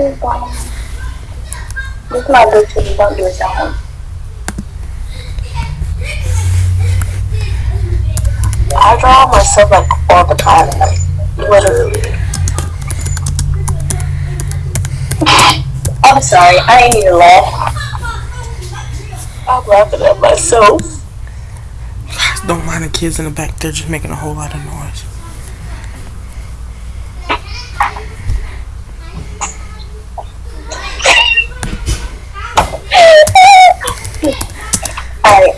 I draw myself like all the time, like literally. I'm sorry, I ain't even laugh. I'm laughing at myself. Don't mind the kids in the back. They're just making a whole lot of noise. Alright.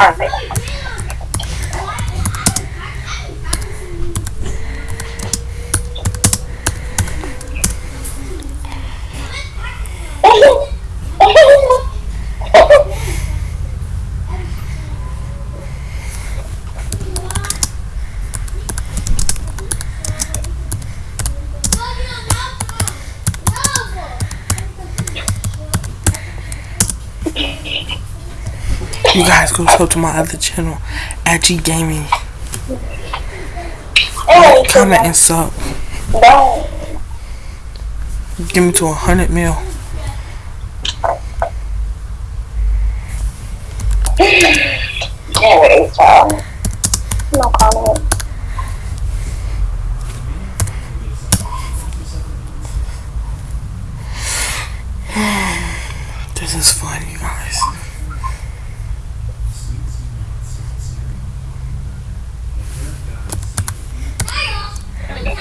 Alright. You guys go sub to my other channel, at G Gaming. Comment and sub. Give me to a hundred mil. This is fun, you guys. I know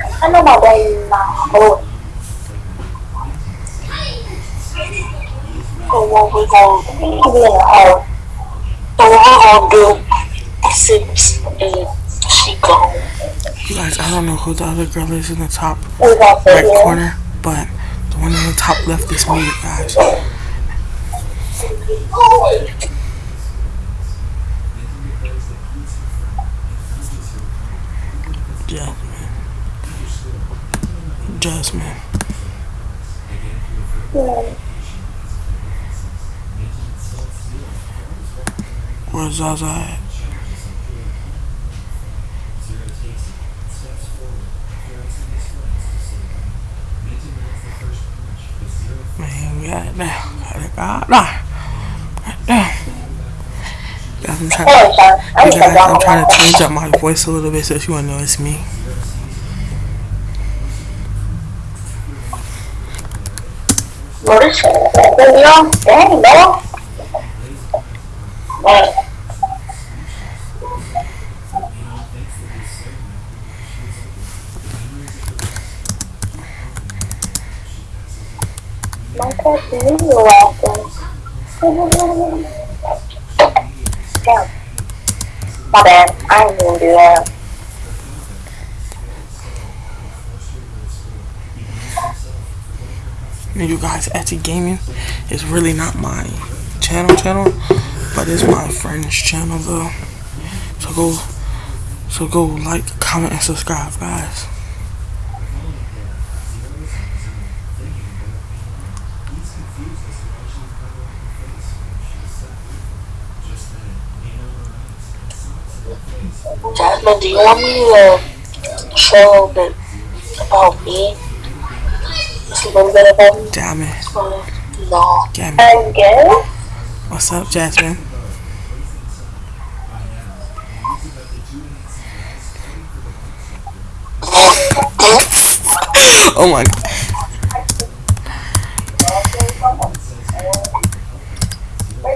my way is not home. So what we gonna be in the house? So what we gonna do since uh, she? You guys, I don't know who the other girl is in the top We gonna sit right corner, but the one in the top left is me, you guys. Jasmine. Jasmine. Where's Zaza at? Man, got it now. Guys, I'm trying to. I'm trying to change up my voice a little bit so she won't know it's me. What is it? Yo, dang, no. Wait. My cat knew you laughing. Damn. My bad. I didn't do that. And you guys, Etsy Gaming is really not my channel channel, but it's my friend's channel though. So go, so go like, comment, and subscribe, guys. Jasmine, do you want me to show a little bit about me? Just a little bit about me? Damn it, damn it. What's up, Jasmine? oh my god.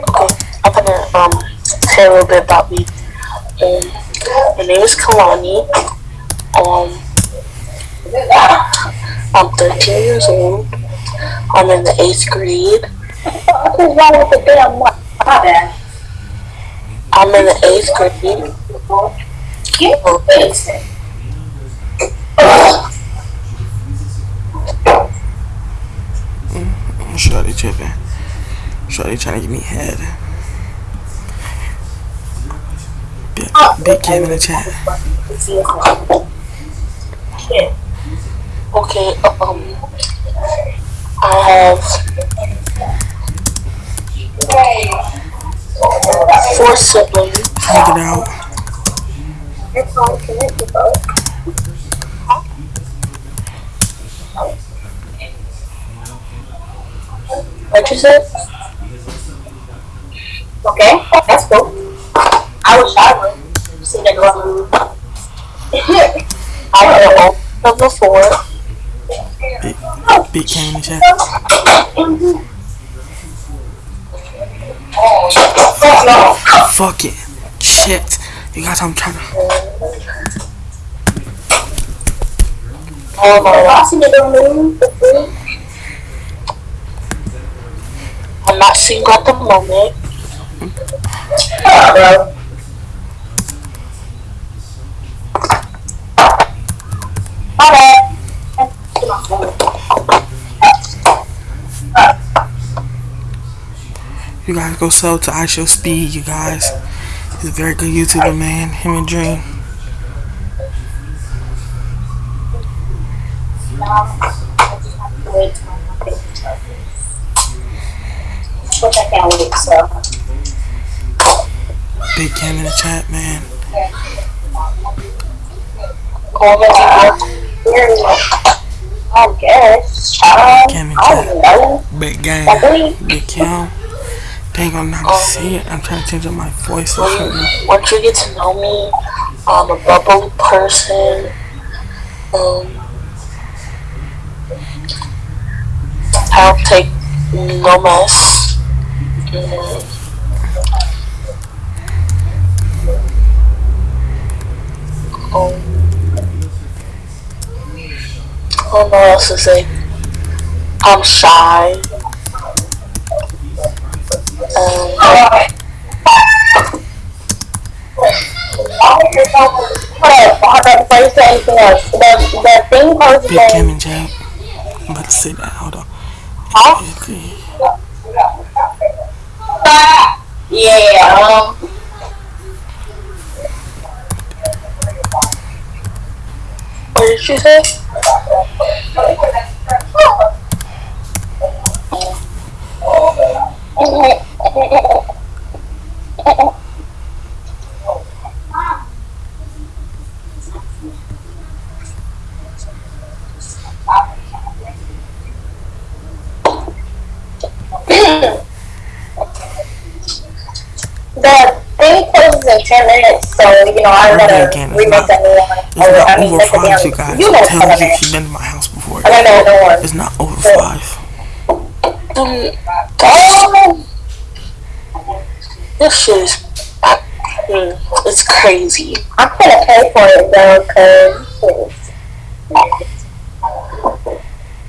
Okay, I'm gonna um say a little bit about me. Um, my name is Kalani. Um, I'm 13 years old. I'm in the eighth grade. What's wrong with the damn what? I'm in the eighth grade. Get face. Shorty tripping. Shorty trying to give me head. Big, big Kim in the chat. Okay, um, I have four siblings. Take it out. It's all connected, though. What you said? Okay, that's cool. I wish I would. See that girl. I would have number four. Big Cam in the chat. Fuck it. Shit. You guys, I'm trying to. Oh my I see the moon. I'm not single at the moment. bro. My bad. You guys go sub to I Show Speed, you guys. He's a very good YouTuber, man. Him and Dream. Which I can't wait, so. Big Cam in the chat, man. I guess. Cam in chat. Big gang. Big Cam. Ain't gonna not see it. I'm trying to change up my voice or something. Once you get to know me, I'm a bubbly person. Um, I don't take no mess. Mm. Um, I don't know what else to say. I'm shy. Hold on, before you say anything else, the, the thing posted Big in chat. I'm about to say that. Hold on. Okay. Yeah, um. What did you say? The thing closes in 10 minutes, so, you know, I gotta Again, it's remake that new one. It's Or, not I mean, over five, you guys. You know I'm what's telling coming you, in. she's been to my house before. I don't know no one. It's not over five. Um, oh, this is, mm, it's crazy. I'm gonna pay for it though, cause it's,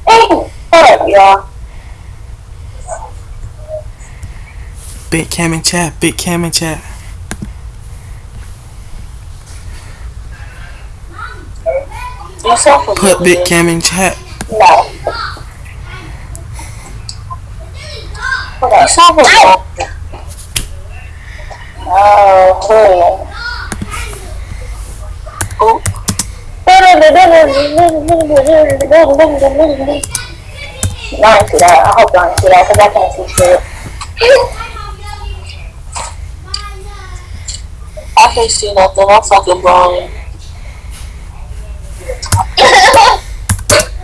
hey, hold up, y'all. Big Cam in chat. Big Cam in chat. You sound. Put Big Cam in chat. No. Hold on. You sound familiar. Oh, cool. Oh. Y'all that. I hope y'all ain't see that because I can't see shit. can't see nothing. I'm fucking blind.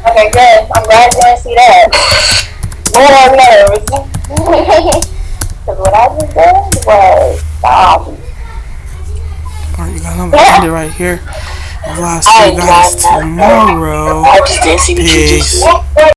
okay, good. I'm glad you didn't see that. More nerves. Because what I just did was, um, Alright, you guys, I'm gonna end it right here. I'll see you guys tomorrow. I just didn't see the Peace. juices.